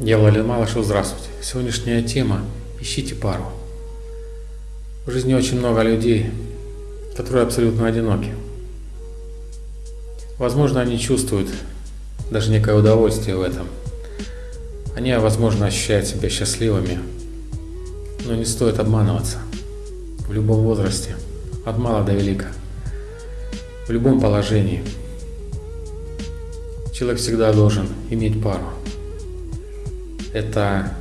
Я Владимир Малышев, здравствуйте. Сегодняшняя тема – ищите пару. В жизни очень много людей, которые абсолютно одиноки. Возможно, они чувствуют даже некое удовольствие в этом. Они, возможно, ощущают себя счастливыми, но не стоит обманываться. В любом возрасте, от мала до велика, в любом положении, человек всегда должен иметь пару. Это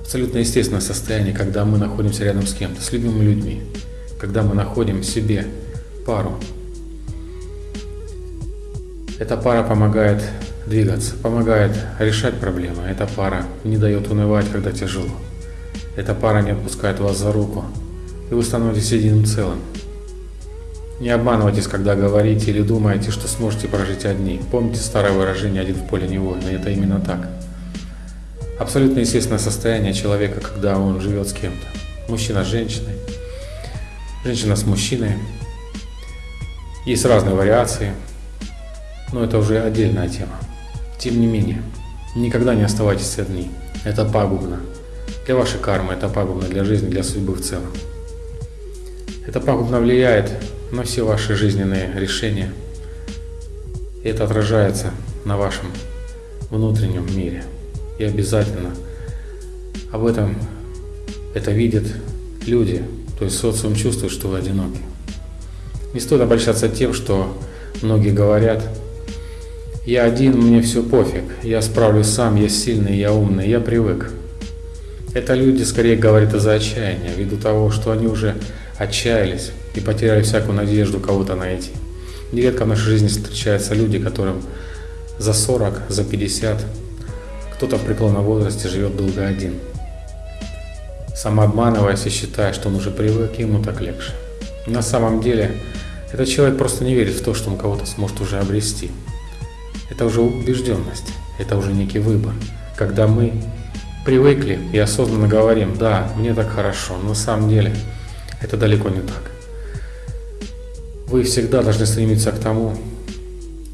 абсолютно естественное состояние, когда мы находимся рядом с кем-то, с любимыми людьми, когда мы находим себе пару. Эта пара помогает двигаться, помогает решать проблемы. Эта пара не дает унывать, когда тяжело. Эта пара не отпускает вас за руку, и вы становитесь единым целым. Не обманывайтесь, когда говорите или думаете, что сможете прожить одни. Помните старое выражение «один в поле не воин», и это именно так. Абсолютно естественное состояние человека, когда он живет с кем-то. Мужчина с женщиной, женщина с мужчиной. Есть разные вариации, но это уже отдельная тема. Тем не менее, никогда не оставайтесь одни. Это пагубно. Для вашей кармы это пагубно, для жизни, для судьбы в целом. Это пагубно влияет на все ваши жизненные решения. И это отражается на вашем внутреннем мире и обязательно об этом это видят люди, то есть социум чувствует, что вы одиноки. Не стоит обольщаться тем, что многие говорят, я один, мне все пофиг, я справлюсь сам, я сильный, я умный, я привык. Это люди скорее говорят из-за отчаяния, ввиду того, что они уже отчаялись и потеряли всякую надежду кого-то найти. Нередко в нашей жизни встречаются люди, которым за 40, за 50 кто-то в преклонном возрасте живет долго один, самообманываясь и считая, что он уже привык, и ему так легче. На самом деле, этот человек просто не верит в то, что он кого-то сможет уже обрести. Это уже убежденность, это уже некий выбор. Когда мы привыкли и осознанно говорим, да, мне так хорошо, но на самом деле это далеко не так. Вы всегда должны стремиться к тому,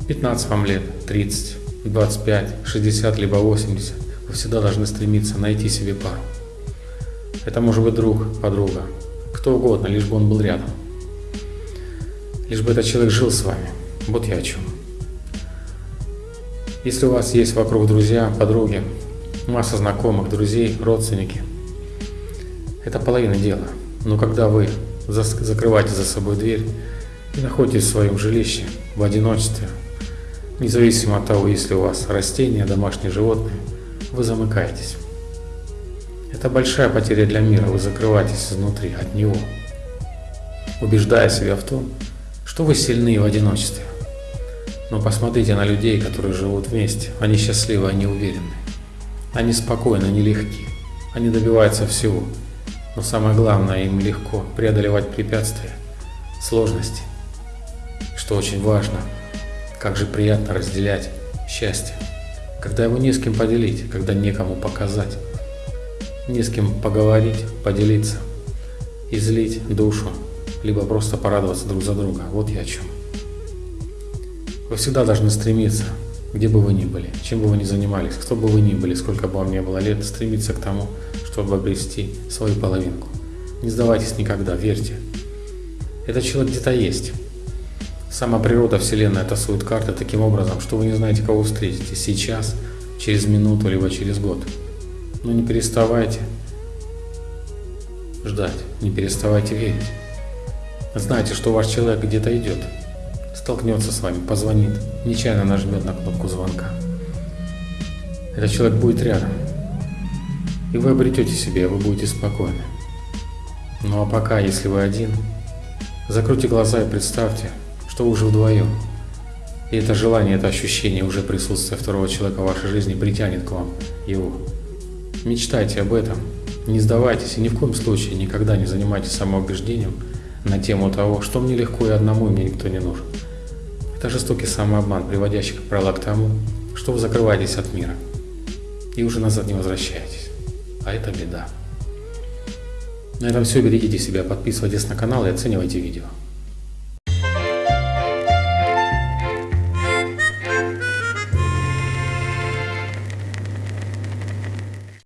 15 вам лет, 30, 25, 60, либо 80, вы всегда должны стремиться найти себе пару. Это может быть друг, подруга, кто угодно, лишь бы он был рядом. Лишь бы этот человек жил с вами. Вот я о чем. Если у вас есть вокруг друзья, подруги, масса знакомых, друзей, родственники, это половина дела. Но когда вы закрываете за собой дверь и находитесь в своем жилище в одиночестве, Независимо от того, есть ли у вас растения, домашние животные, вы замыкаетесь. Это большая потеря для мира, вы закрываетесь изнутри, от него, убеждая себя в том, что вы сильны в одиночестве. Но посмотрите на людей, которые живут вместе. Они счастливы, они уверены. Они спокойны, они легки. Они добиваются всего. Но самое главное, им легко преодолевать препятствия, сложности. Что очень важно – как же приятно разделять счастье, когда его не с кем поделить, когда некому показать, не с кем поговорить, поделиться, излить душу, либо просто порадоваться друг за друга. Вот я о чем. Вы всегда должны стремиться, где бы вы ни были, чем бы вы ни занимались, кто бы вы ни были, сколько бы вам ни было лет, стремиться к тому, чтобы обрести свою половинку. Не сдавайтесь никогда, верьте. Этот человек где-то есть. Сама природа Вселенная тасует карты таким образом, что вы не знаете, кого встретите сейчас, через минуту, либо через год. Но не переставайте ждать, не переставайте верить. Знайте, что ваш человек где-то идет, столкнется с вами, позвонит, нечаянно нажмет на кнопку звонка. Этот человек будет рядом, и вы обретете себе, вы будете спокойны. Ну а пока, если вы один, закройте глаза и представьте, что уже вдвоем. И это желание, это ощущение уже присутствия второго человека в вашей жизни притянет к вам его. Мечтайте об этом, не сдавайтесь и ни в коем случае никогда не занимайтесь самоубеждением на тему того, что мне легко и одному, и мне никто не нужен. Это жестокий самообман, приводящий, как правило, к тому, что вы закрываетесь от мира и уже назад не возвращаетесь. А это беда. На этом все. Берегите себя, подписывайтесь на канал и оценивайте видео.